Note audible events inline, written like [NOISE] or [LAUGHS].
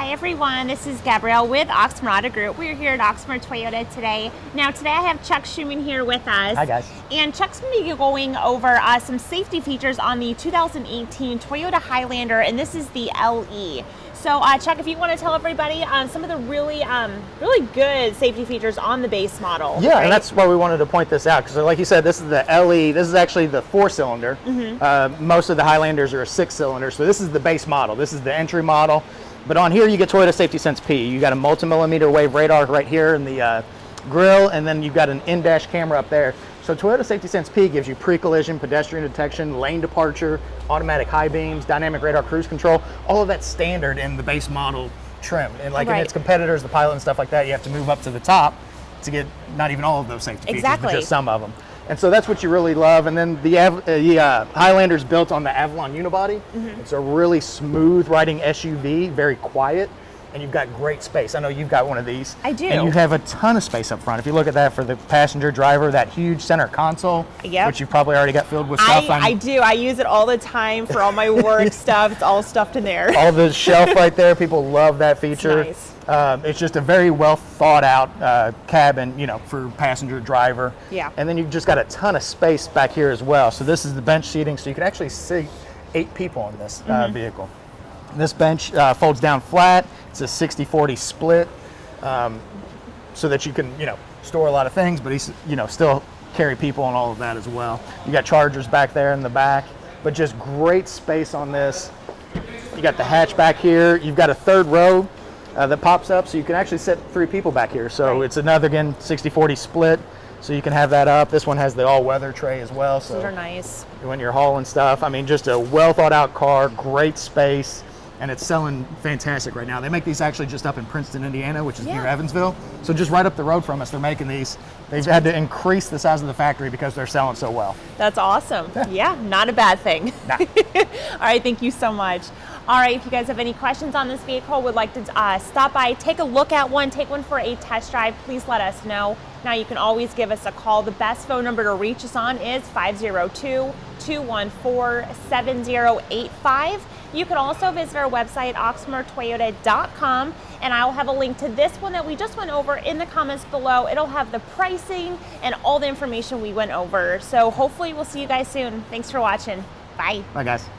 Hi everyone, this is Gabrielle with Oxmoor Group. We're here at Oxmoor Toyota today. Now today I have Chuck Schuman here with us. Hi guys. And Chuck's going to be going over uh, some safety features on the 2018 Toyota Highlander and this is the LE. So uh, Chuck, if you want to tell everybody um, some of the really, um, really good safety features on the base model. Yeah, right? and that's why we wanted to point this out because, like you said, this is the LE. This is actually the four-cylinder. Mm-hmm. Uh, most of the Highlanders are a six-cylinder, so this is the base model. This is the entry model. But on here, you get Toyota Safety Sense P. You got a multi-millimeter wave radar right here in the uh, grill, and then you've got an in-dash camera up there. So Toyota Safety Sense P gives you pre-collision, pedestrian detection, lane departure, automatic high beams, dynamic radar cruise control. All of that's standard in the base model trim. And like in its competitors, the Pilot and stuff like that, you have to move up to the top to get not even all of those safety features, but just some of them. And so that's what you really love. And then the, uh, the uh, Highlander's built on the Avalon unibody. Mm-hmm. It's a really smooth riding SUV, very quiet, and you've got great space. I know you've got one of these. I do. And you have a ton of space up front. If you look at that for the passenger driver, that huge center console, Yep. which you've probably already got filled with I, stuff. I'm- I do. I use it all the time for all my work [LAUGHS] stuff. It's all stuffed in there. all the shelf [LAUGHS] right there. People love that feature. nice. Um, it's just a very well thought out uh, cabin, you know, for passenger driver. Yeah. And then you've just got a ton of space back here as well. So this is the bench seating, so you can actually seat eight people in this uh, Mm-hmm. vehicle. This bench uh, folds down flat. It's a 60-40 split, um, so that you can, you know, store a lot of things, but he's, you know, still carry people and all of that as well. You got chargers back there in the back, but just great space on this. You got the hatch back here. You've got a third row uh, that pops up, so you can actually sit three people back here. So Right. it's another again 60-40 split, so you can have that up. This one has the all-weather tray as well. So Those are nice. when you're hauling stuff, I mean, just a well thought out car, great space, and it's selling fantastic right now. They make these actually just up in Princeton, Indiana, which is near Evansville. So just right up the road from us, they're making these. They've had to increase the size of the factory because they're selling so well. That's awesome. Yeah, not a bad thing. Nah. [LAUGHS] All right, thank you so much. All right, if you guys have any questions on this vehicle, would like to uh, stop by, take a look at one, take one for a test drive, please let us know. Now you can always give us a call. The best phone number to reach us on is 502-214-7085. You can also visit our website, oxmoortoyota.com, and I will have a link to this one that we just went over in the comments below. It'll have the pricing and all the information we went over. So hopefully we'll see you guys soon. Thanks for watching. Bye. Bye, guys.